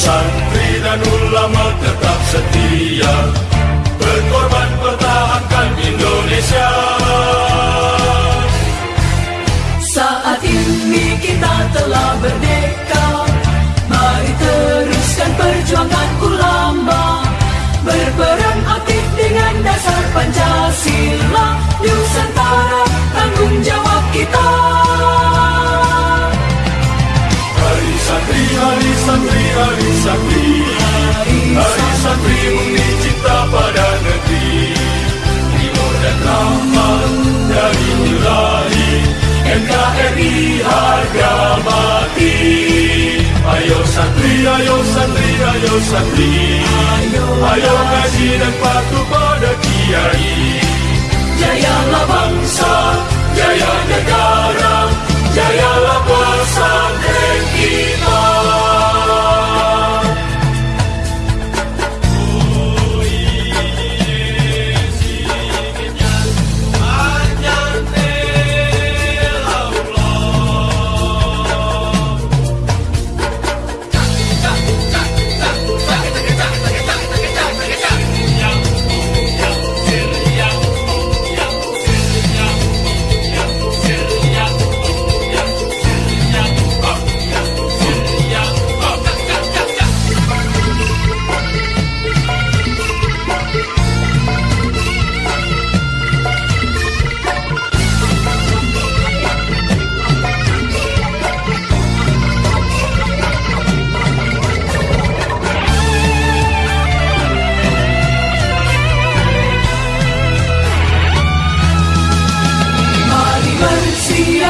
Santri dan ulama tetap setia Hari santri bukti cinta pada negeri. Timur dan rahmat dari ilahi NKRI harga mati. Ayo santri, ayo santri, ayo santri. Ayo. Ngaji dan patuh pada kiai. Jayalah bangsa,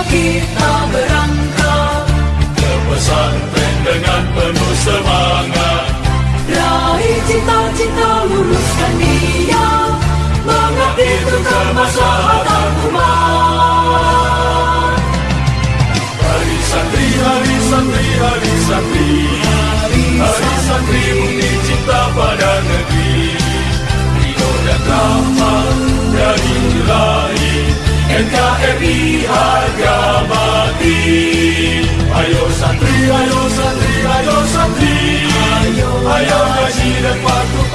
kita berangkat. Ke pesantren dengan penuh semangat. Raih cita-cita luruskan niat Mengabdi untuk kemaslahatan umat Hari santri, hari santri, hari santri. Hari santri bukti cinta pada negeri. Ridho dan santri, ayo santri, ayo santri Ayo ngaji dan patuh